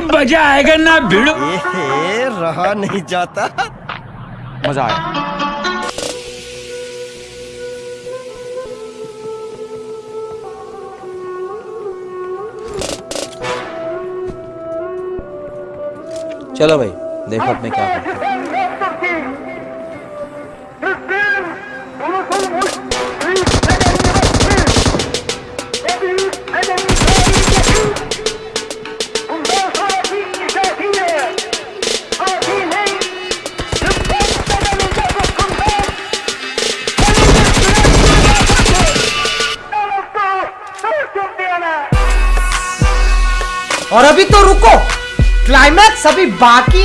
मज़ा आएगा ना भिड़ो। रहा नहीं जाता। मज़ा आया। चलो भाई देखो अपने क्या करते हूँ। और अभी तो रुको क्लाइमैक्स अभी बाकी